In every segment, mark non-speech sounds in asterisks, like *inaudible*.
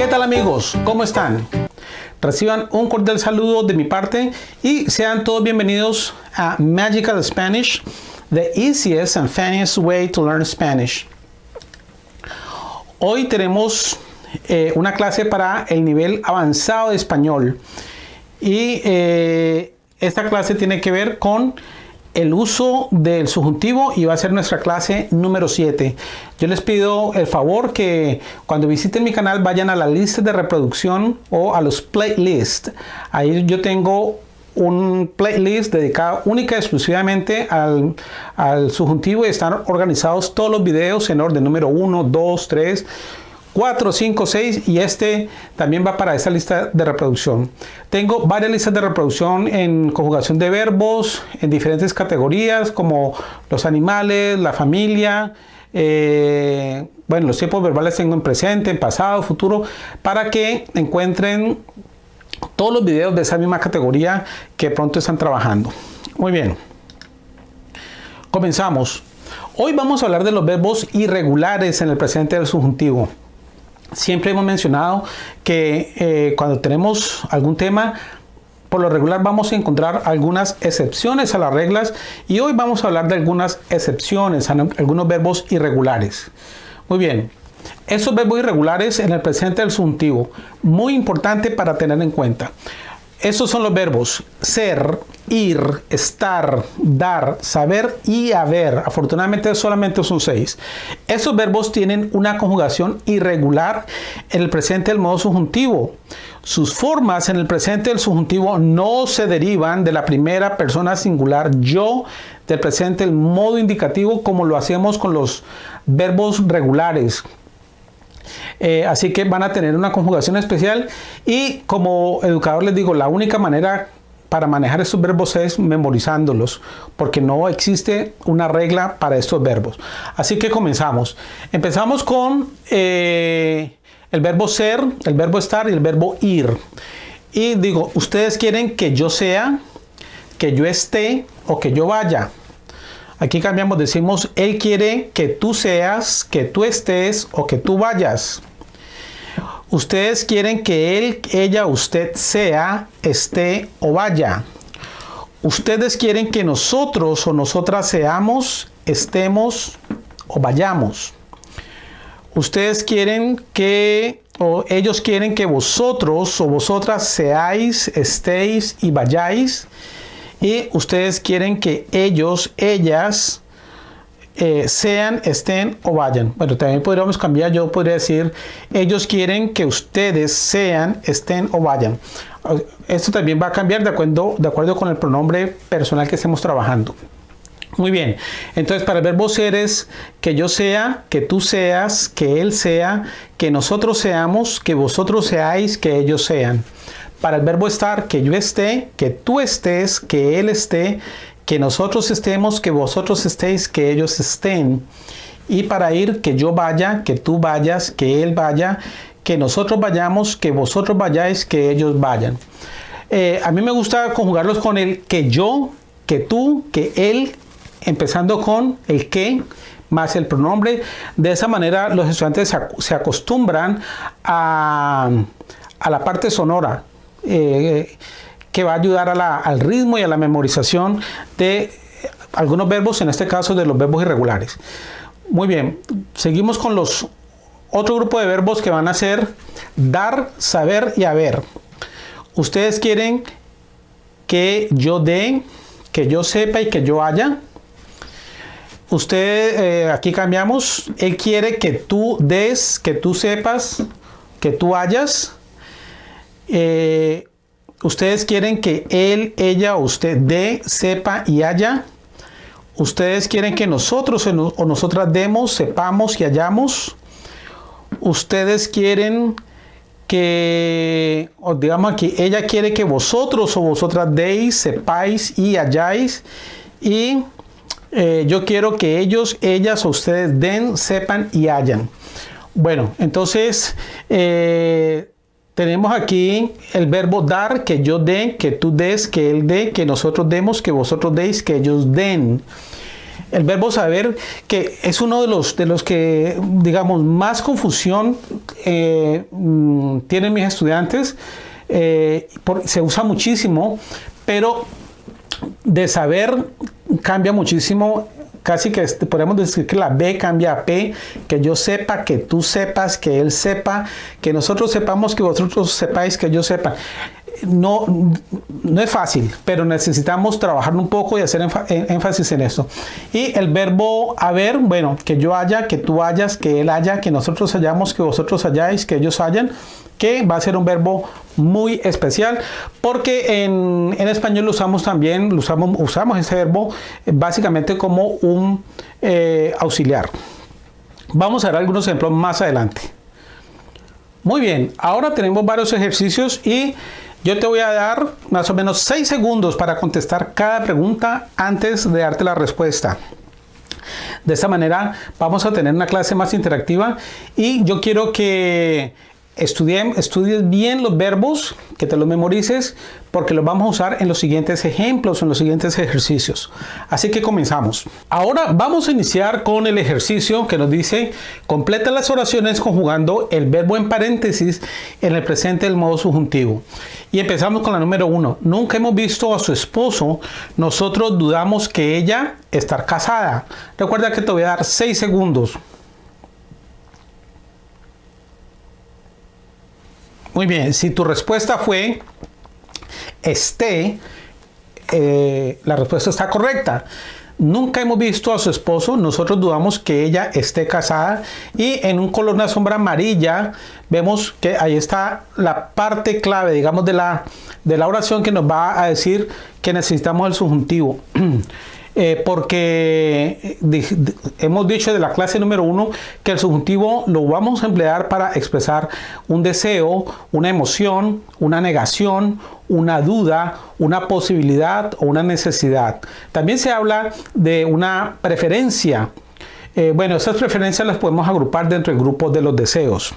¿Qué tal amigos? ¿Cómo están? Reciban un cordial saludo de mi parte y sean todos bienvenidos a Magical Spanish, the easiest and funniest way to learn Spanish. Hoy tenemos eh, una clase para el nivel avanzado de español y eh, esta clase tiene que ver con el uso del subjuntivo y va a ser nuestra clase número 7. Yo les pido el favor que cuando visiten mi canal vayan a la lista de reproducción o a los playlists. Ahí yo tengo un playlist dedicado única y exclusivamente al, al subjuntivo y están organizados todos los videos en orden número 1, 2, 3, 4, 5, 6 y este también va para esta lista de reproducción. Tengo varias listas de reproducción en conjugación de verbos, en diferentes categorías como los animales, la familia, eh, bueno, los tiempos verbales tengo en presente, en pasado, futuro, para que encuentren todos los videos de esa misma categoría que pronto están trabajando. Muy bien, comenzamos. Hoy vamos a hablar de los verbos irregulares en el presente del subjuntivo. Siempre hemos mencionado que eh, cuando tenemos algún tema, por lo regular vamos a encontrar algunas excepciones a las reglas y hoy vamos a hablar de algunas excepciones, algunos verbos irregulares. Muy bien, esos verbos irregulares en el presente del subjuntivo, muy importante para tener en cuenta. Esos son los verbos ser, ir, estar, dar, saber y haber. Afortunadamente solamente son seis. Esos verbos tienen una conjugación irregular en el presente del modo subjuntivo. Sus formas en el presente del subjuntivo no se derivan de la primera persona singular yo del presente del modo indicativo como lo hacemos con los verbos regulares eh, así que van a tener una conjugación especial y como educador les digo, la única manera para manejar estos verbos es memorizándolos, porque no existe una regla para estos verbos. Así que comenzamos. Empezamos con eh, el verbo ser, el verbo estar y el verbo ir. Y digo, ustedes quieren que yo sea, que yo esté o que yo vaya. Aquí cambiamos, decimos, Él quiere que tú seas, que tú estés o que tú vayas. Ustedes quieren que Él, ella, usted sea, esté o vaya. Ustedes quieren que nosotros o nosotras seamos, estemos o vayamos. Ustedes quieren que, o ellos quieren que vosotros o vosotras seáis, estéis y vayáis y ustedes quieren que ellos, ellas, eh, sean, estén o vayan. Bueno, también podríamos cambiar, yo podría decir, ellos quieren que ustedes sean, estén o vayan. Esto también va a cambiar de acuerdo, de acuerdo con el pronombre personal que estemos trabajando. Muy bien, entonces para el verbo ser es que yo sea, que tú seas, que él sea, que nosotros seamos, que vosotros seáis, que ellos sean para el verbo estar, que yo esté, que tú estés, que él esté, que nosotros estemos, que vosotros estéis, que ellos estén. Y para ir, que yo vaya, que tú vayas, que él vaya, que nosotros vayamos, que vosotros vayáis, que ellos vayan. Eh, a mí me gusta conjugarlos con el que yo, que tú, que él, empezando con el que más el pronombre. De esa manera los estudiantes se acostumbran a, a la parte sonora eh, que va a ayudar al ritmo y a la memorización de algunos verbos, en este caso de los verbos irregulares. Muy bien, seguimos con los otro grupo de verbos que van a ser dar, saber y haber. Ustedes quieren que yo dé, que yo sepa y que yo haya. Usted, eh, aquí cambiamos, él quiere que tú des, que tú sepas, que tú hayas. Eh, ustedes quieren que él, ella o usted dé, sepa y haya. Ustedes quieren que nosotros o nosotras demos, sepamos y hayamos. Ustedes quieren que, digamos aquí, ella quiere que vosotros o vosotras deis, sepáis y hayáis. Y eh, yo quiero que ellos, ellas o ustedes den, sepan y hayan. Bueno, entonces eh, tenemos aquí el verbo dar, que yo dé, que tú des, que él dé, que nosotros demos, que vosotros deis, que ellos den. el verbo saber, que es uno de los, de los que, digamos, más confusión eh, mm, tienen mis estudiantes. Eh, se usa muchísimo, pero de saber cambia muchísimo casi que este, podemos decir que la B cambia a P, que yo sepa, que tú sepas, que él sepa, que nosotros sepamos, que vosotros sepáis, que yo sepa no, no es fácil, pero necesitamos trabajar un poco y hacer énfasis en eso. Y el verbo haber, bueno, que yo haya, que tú hayas, que él haya, que nosotros hayamos, que vosotros hayáis, que ellos hayan, que va a ser un verbo muy especial porque en, español lo usamos también, usamos, usamos ese verbo básicamente como un eh, auxiliar. Vamos a ver algunos ejemplos más adelante. Muy bien, ahora tenemos varios ejercicios y yo te voy a dar más o menos 6 segundos para contestar cada pregunta antes de darte la respuesta. De esta manera vamos a tener una clase más interactiva y yo quiero que estudies bien los verbos, que te los memorices, porque los vamos a usar en los siguientes ejemplos, en los siguientes ejercicios. Así que comenzamos. Ahora vamos a iniciar con el ejercicio que nos dice, completa las oraciones conjugando el verbo en paréntesis en el presente del modo subjuntivo. Y empezamos con la número uno. Nunca hemos visto a su esposo, nosotros dudamos que ella estar casada. Recuerda que te voy a dar seis segundos. Muy bien, si tu respuesta fue esté, eh, la respuesta está correcta. Nunca hemos visto a su esposo, nosotros dudamos que ella esté casada y en un color, una sombra amarilla, vemos que ahí está la parte clave, digamos, de la, de la oración que nos va a decir que necesitamos el subjuntivo. *clears throat* Eh, porque eh, hemos dicho de la clase número uno que el subjuntivo lo vamos a emplear para expresar un deseo, una emoción, una negación, una duda, una posibilidad o una necesidad. También se habla de una preferencia. Eh, bueno, esas preferencias las podemos agrupar dentro del grupo de los deseos.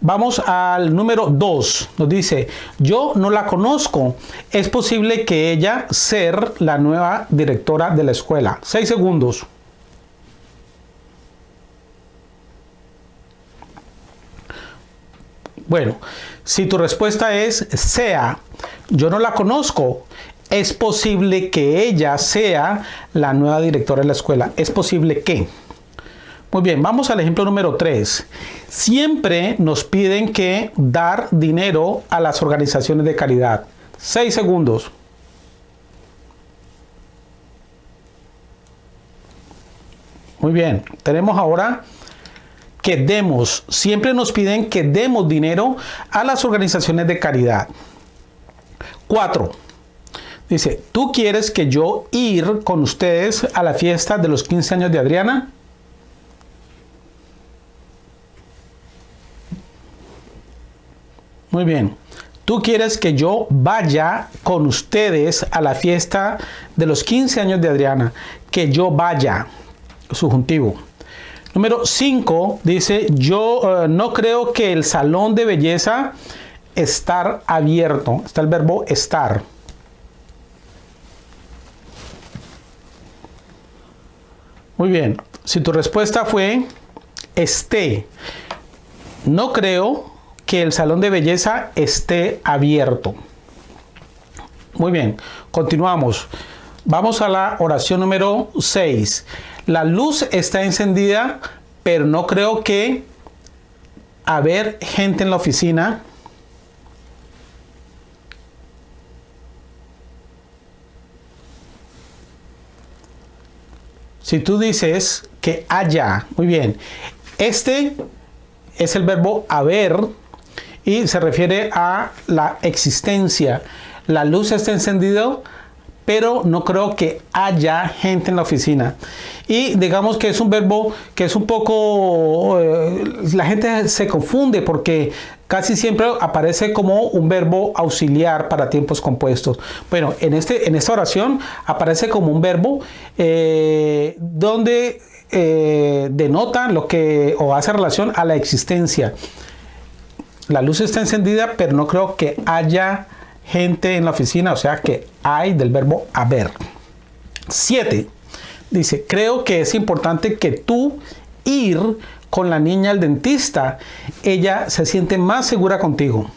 Vamos al número 2. Nos dice, yo no la conozco. Es posible que ella ser la nueva directora de la escuela. 6 segundos. Bueno, si tu respuesta es sea, yo no la conozco, es posible que ella sea la nueva directora de la escuela. Es posible que. Muy bien, vamos al ejemplo número 3. Siempre nos piden que dar dinero a las organizaciones de caridad. 6 segundos. Muy bien, tenemos ahora que demos, siempre nos piden que demos dinero a las organizaciones de caridad. 4. Dice, ¿tú quieres que yo ir con ustedes a la fiesta de los 15 años de Adriana? Muy bien. Tú quieres que yo vaya con ustedes a la fiesta de los 15 años de Adriana. Que yo vaya. Subjuntivo. Número 5 dice, yo eh, no creo que el salón de belleza estar abierto. Está el verbo estar. Muy bien. Si tu respuesta fue esté, no creo que el salón de belleza esté abierto. Muy bien, continuamos. Vamos a la oración número 6. La luz está encendida, pero no creo que haber gente en la oficina. Si tú dices que haya, muy bien, este es el verbo haber y se refiere a la existencia. La luz está encendida, pero no creo que haya gente en la oficina. Y digamos que es un verbo que es un poco, eh, la gente se confunde porque casi siempre aparece como un verbo auxiliar para tiempos compuestos. Bueno, en, este, en esta oración aparece como un verbo eh, donde eh, denota lo que o hace relación a la existencia. La luz está encendida, pero no creo que haya gente en la oficina, o sea que hay del verbo haber. 7. Dice, creo que es importante que tú ir con la niña al dentista. Ella se siente más segura contigo.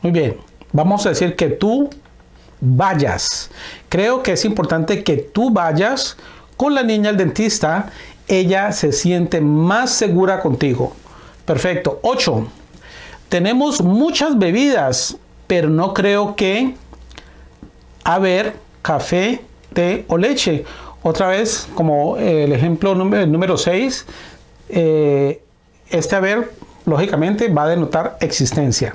Muy bien, vamos a decir que tú vayas. Creo que es importante que tú vayas con la niña al dentista. Ella se siente más segura contigo. Perfecto. 8. Tenemos muchas bebidas, pero no creo que haber café, té o leche. Otra vez, como el ejemplo número 6, eh, este haber, lógicamente, va a denotar existencia.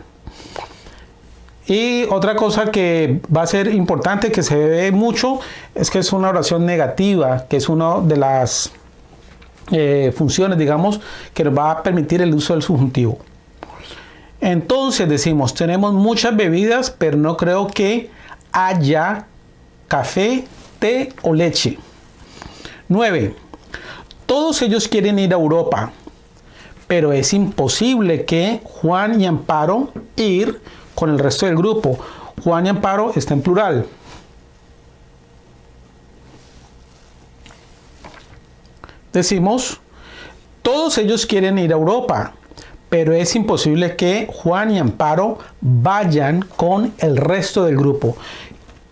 Y otra cosa que va a ser importante, que se ve mucho, es que es una oración negativa, que es una de las eh, funciones, digamos, que nos va a permitir el uso del subjuntivo. Entonces decimos, tenemos muchas bebidas, pero no creo que haya café, té o leche. 9. Todos ellos quieren ir a Europa, pero es imposible que Juan y Amparo ir con el resto del grupo. Juan y Amparo está en plural. Decimos, todos ellos quieren ir a Europa, pero es imposible que Juan y Amparo vayan con el resto del grupo.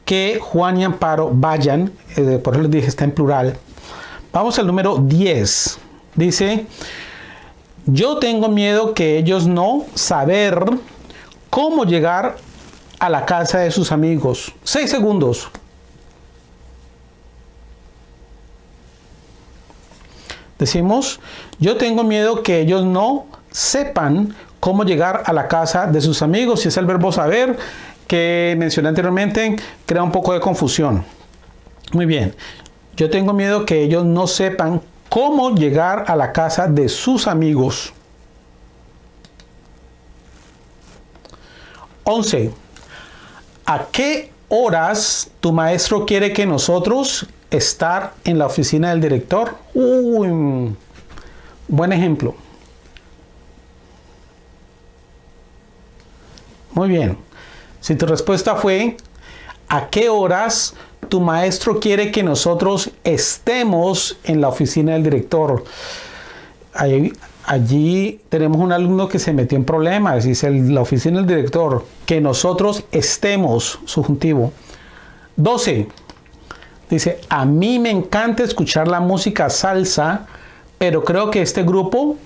Que Juan y Amparo vayan, eh, por eso les dije, está en plural. Vamos al número 10. Dice, yo tengo miedo que ellos no saber cómo llegar a la casa de sus amigos. Seis segundos. Decimos, yo tengo miedo que ellos no sepan cómo llegar a la casa de sus amigos. Si es el verbo saber que mencioné anteriormente, crea un poco de confusión. Muy bien, yo tengo miedo que ellos no sepan cómo llegar a la casa de sus amigos. 11. ¿A qué horas tu maestro quiere que nosotros estar en la oficina del director? Uy, buen ejemplo. Muy bien. Si tu respuesta fue, ¿a qué horas tu maestro quiere que nosotros estemos en la oficina del director? Allí tenemos un alumno que se metió en problemas, dice la oficina del director, que nosotros estemos, subjuntivo. 12. Dice, a mí me encanta escuchar la música salsa, pero creo que este grupo,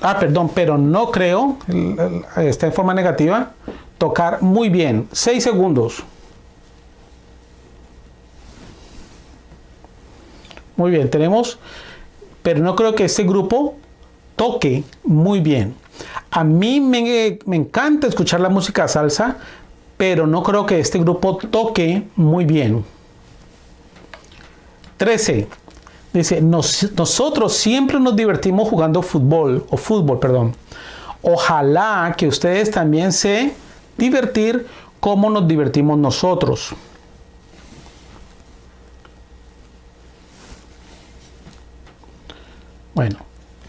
ah, perdón, pero no creo, está en forma negativa, tocar muy bien. 6 segundos. Muy bien, tenemos pero no creo que ese grupo toque muy bien. A mí me, encanta escuchar la música salsa, pero no creo que este grupo toque muy bien. 13. Dice, nosotros siempre nos divertimos jugando fútbol, o fútbol, perdón. Ojalá que ustedes también se divertir como nos divertimos nosotros. Bueno,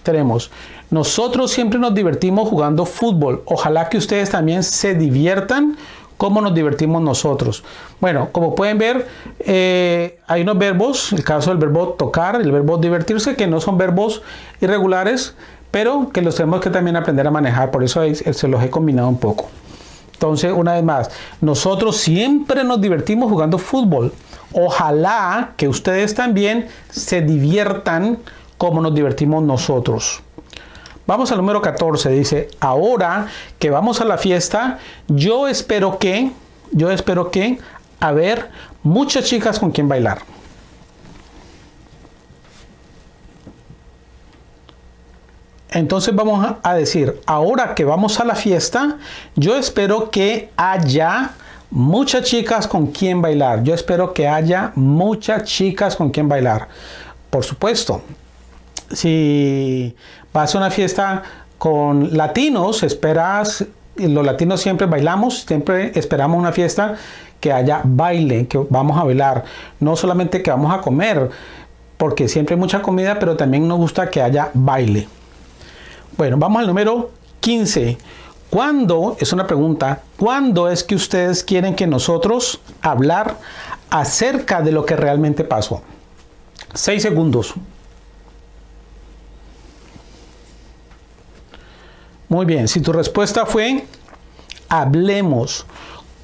tenemos, nosotros siempre nos divertimos jugando fútbol. Ojalá que ustedes también se diviertan como nos divertimos nosotros. Bueno, como pueden ver, eh, hay unos verbos, el caso del verbo tocar, el verbo divertirse, que no son verbos irregulares, pero que los tenemos que también aprender a manejar. Por eso se los he combinado un poco. Entonces, una vez más, nosotros siempre nos divertimos jugando fútbol. Ojalá que ustedes también se diviertan cómo nos divertimos nosotros. Vamos al número 14, dice, ahora que vamos a la fiesta, yo espero que, yo espero que, haber muchas chicas con quien bailar. Entonces vamos a decir, ahora que vamos a la fiesta, yo espero que haya muchas chicas con quien bailar. Yo espero que haya muchas chicas con quien bailar. Por supuesto, si vas a una fiesta con latinos, esperas, los latinos siempre bailamos, siempre esperamos una fiesta que haya baile, que vamos a bailar, no solamente que vamos a comer, porque siempre hay mucha comida, pero también nos gusta que haya baile. Bueno, vamos al número 15. ¿Cuándo, es una pregunta, cuándo es que ustedes quieren que nosotros hablar acerca de lo que realmente pasó? Seis segundos. Muy bien, si tu respuesta fue hablemos.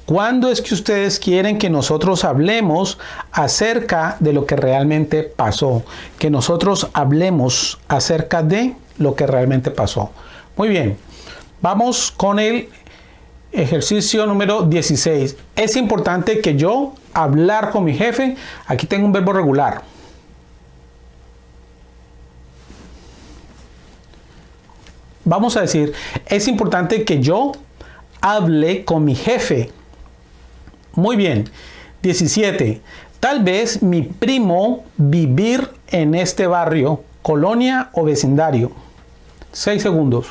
¿Cuándo es que ustedes quieren que nosotros hablemos acerca de lo que realmente pasó? Que nosotros hablemos acerca de lo que realmente pasó. Muy bien, vamos con el ejercicio número 16. Es importante que yo hablar con mi jefe. Aquí tengo un verbo regular. Vamos a decir, es importante que yo hable con mi jefe. Muy bien. 17. Tal vez mi primo vivir en este barrio, colonia o vecindario. 6 segundos.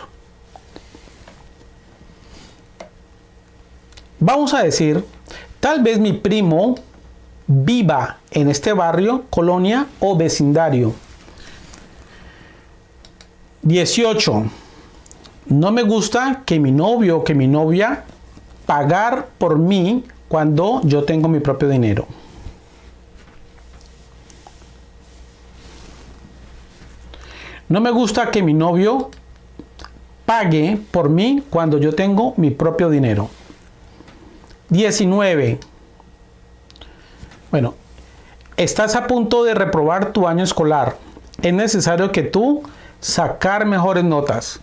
Vamos a decir, tal vez mi primo viva en este barrio, colonia o vecindario. 18. No me gusta que mi novio o que mi novia pagar por mí cuando yo tengo mi propio dinero. No me gusta que mi novio pague por mí cuando yo tengo mi propio dinero. 19. Bueno, estás a punto de reprobar tu año escolar. Es necesario que tú sacar mejores notas.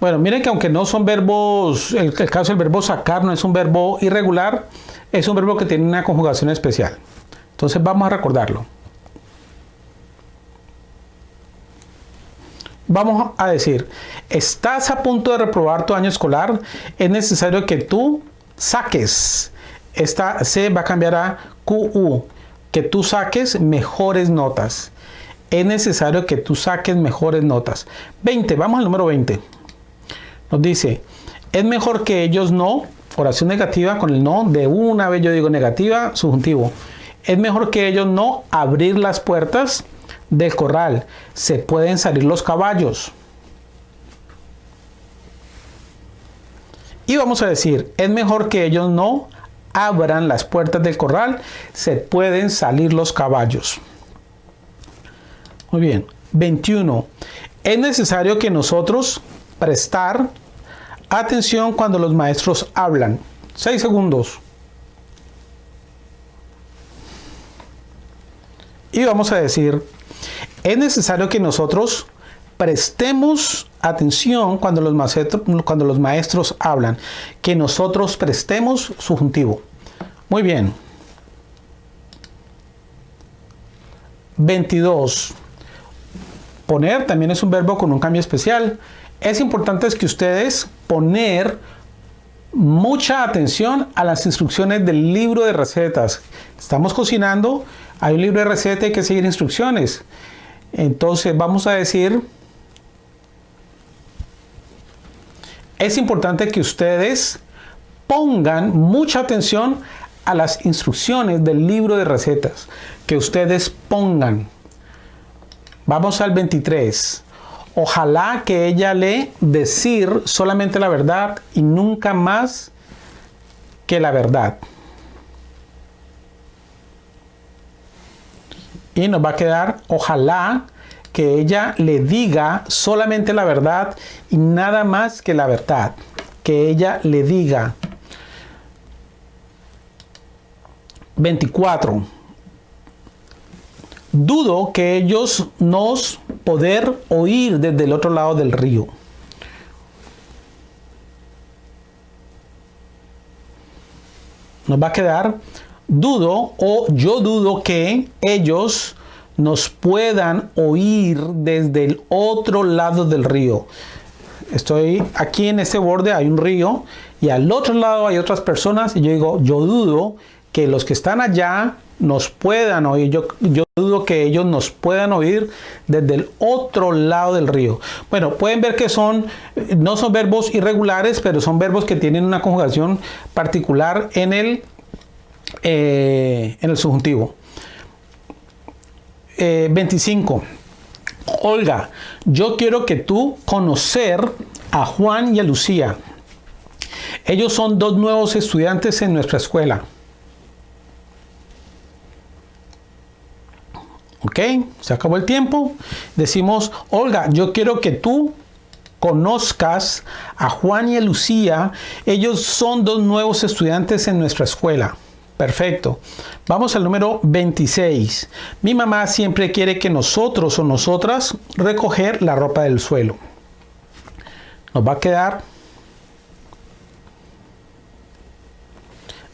Bueno, miren que aunque no son verbos, el, caso del verbo sacar no es un verbo irregular, es un verbo que tiene una conjugación especial. Entonces vamos a recordarlo. Vamos a decir, estás a punto de reprobar tu año escolar, es necesario que tú saques, esta C va a cambiar a QU, que tú saques mejores notas. Es necesario que tú saques mejores notas. 20, vamos al número 20. Nos dice, es mejor que ellos no, oración negativa con el no, de una vez yo digo negativa, subjuntivo. Es mejor que ellos no abrir las puertas del corral. Se pueden salir los caballos. Y vamos a decir, es mejor que ellos no abran las puertas del corral. Se pueden salir los caballos. Muy bien. 21. Es necesario que nosotros prestar atención cuando los maestros hablan. 6 segundos. Y vamos a decir, es necesario que nosotros prestemos atención cuando los, maestros, cuando los maestros hablan, que nosotros prestemos subjuntivo. Muy bien. 22. Poner también es un verbo con un cambio especial es importante que ustedes poner mucha atención a las instrucciones del libro de recetas. Estamos cocinando, hay un libro de recetas y hay que seguir instrucciones. Entonces vamos a decir, es importante que ustedes pongan mucha atención a las instrucciones del libro de recetas. Que ustedes pongan. Vamos al 23. Ojalá que ella le decir solamente la verdad y nunca más que la verdad. Y nos va a quedar, ojalá que ella le diga solamente la verdad y nada más que la verdad. Que ella le diga. 24. Dudo que ellos nos poder oír desde el otro lado del río. Nos va a quedar dudo o yo dudo que ellos nos puedan oír desde el otro lado del río. Estoy aquí en este borde, hay un río y al otro lado hay otras personas y yo digo, yo dudo que los que están allá nos puedan oír. Yo, yo dudo que ellos nos puedan oír desde el otro lado del río. Bueno, pueden ver que son, no son verbos irregulares, pero son verbos que tienen una conjugación particular en el, eh, en el subjuntivo. 25. Eh, Olga, yo quiero que tú conocer a Juan y a Lucía. Ellos son dos nuevos estudiantes en nuestra escuela. ¿Ok? Se acabó el tiempo. Decimos, Olga, yo quiero que tú conozcas a Juan y a Lucía. Ellos son dos nuevos estudiantes en nuestra escuela. Perfecto. Vamos al número 26. Mi mamá siempre quiere que nosotros o nosotras recoger la ropa del suelo. Nos va a quedar.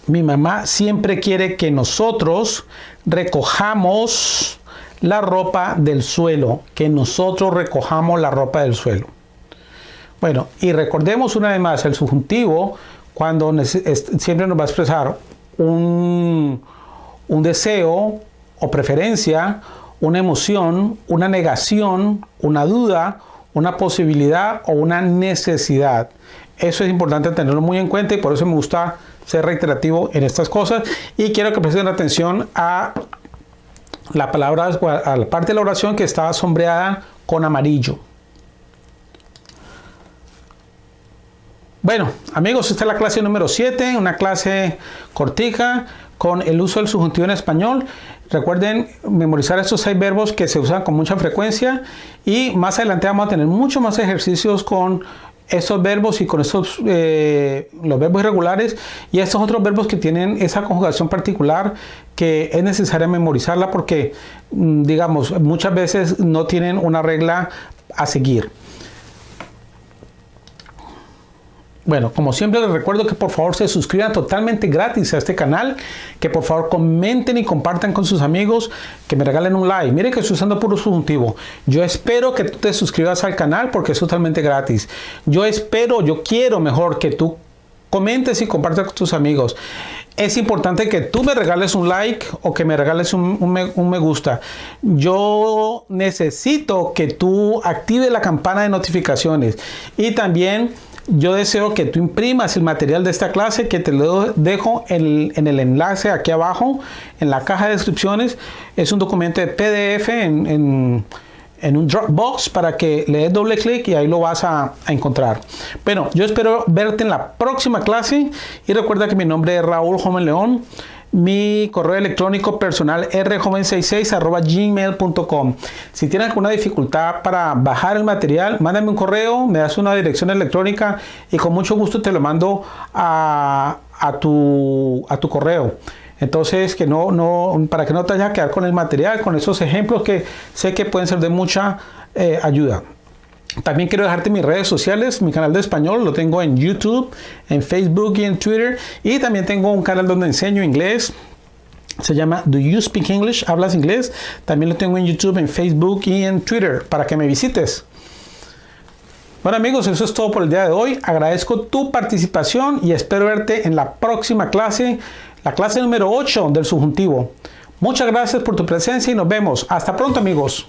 Mi mamá siempre quiere que nosotros recojamos la ropa del suelo, que nosotros recojamos la ropa del suelo. Bueno, y recordemos una vez más, el subjuntivo, cuando siempre nos va a expresar un, un deseo o preferencia, una emoción, una negación, una duda, una posibilidad o una necesidad. Eso es importante tenerlo muy en cuenta y por eso me gusta ser reiterativo en estas cosas y quiero que presten atención a la palabra, a la parte de la oración que está sombreada con amarillo. Bueno, amigos, esta es la clase número 7, una clase cortica con el uso del subjuntivo en español. Recuerden memorizar estos seis verbos que se usan con mucha frecuencia y más adelante vamos a tener muchos más ejercicios con estos verbos y con estos eh, los verbos irregulares y estos otros verbos que tienen esa conjugación particular que es necesaria memorizarla porque mm, digamos muchas veces no tienen una regla a seguir. Bueno, como siempre les recuerdo que por favor se suscriban totalmente gratis a este canal, que por favor comenten y compartan con sus amigos, que me regalen un like. Miren que estoy usando puro subjuntivo. Yo espero que tú te suscribas al canal porque es totalmente gratis. Yo espero, yo quiero mejor que tú comentes y compartas con tus amigos. Es importante que tú me regales un like o que me regales un, me, un me gusta. Yo necesito que tú actives la campana de notificaciones y también yo deseo que tú imprimas el material de esta clase que te lo dejo en, el enlace aquí abajo en la caja de descripciones. Es un documento de PDF en, un Dropbox para que le des doble clic y ahí lo vas a, a, encontrar. Bueno, yo espero verte en la próxima clase y recuerda que mi nombre es Raúl Joven León mi correo electrónico personal rjoven66 gmail.com. Si tienes alguna dificultad para bajar el material, mándame un correo, me das una dirección electrónica y con mucho gusto te lo mando a, tu, a tu correo. Entonces, que no, no, para que no te vayas a quedar con el material, con esos ejemplos que sé que pueden ser de mucha eh, ayuda. También quiero dejarte mis redes sociales, mi canal de español lo tengo en YouTube, en Facebook y en Twitter. Y también tengo un canal donde enseño inglés. Se llama Do You Speak English? ¿Hablas inglés? También lo tengo en YouTube, en Facebook y en Twitter para que me visites. Bueno amigos, eso es todo por el día de hoy. Agradezco tu participación y espero verte en la próxima clase, la clase número 8 del subjuntivo. Muchas gracias por tu presencia y nos vemos. Hasta pronto amigos.